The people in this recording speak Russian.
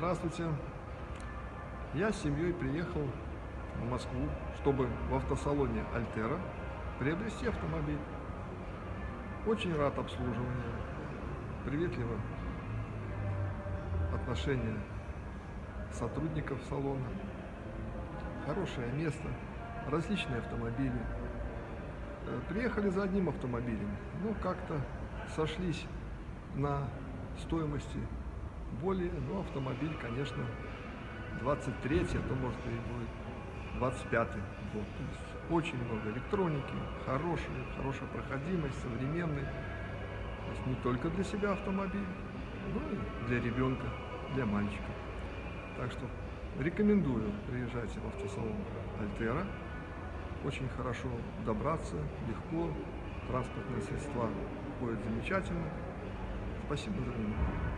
Здравствуйте. Я с семьей приехал в Москву, чтобы в автосалоне Альтера приобрести автомобиль. Очень рад обслуживанию, приветливо отношение сотрудников салона, хорошее место, различные автомобили. Э, Приехали за одним автомобилем, но как-то сошлись на стоимости более, но автомобиль, конечно, 23 а то может и будет 25 год. То есть очень много электроники, хороший, хорошая проходимость, современный. То есть не только для себя автомобиль, но и для ребенка, для мальчика. Так что рекомендую, приезжайте в автосалон Альтера. Очень хорошо добраться, легко, транспортные средства ходят замечательно. Спасибо за внимание.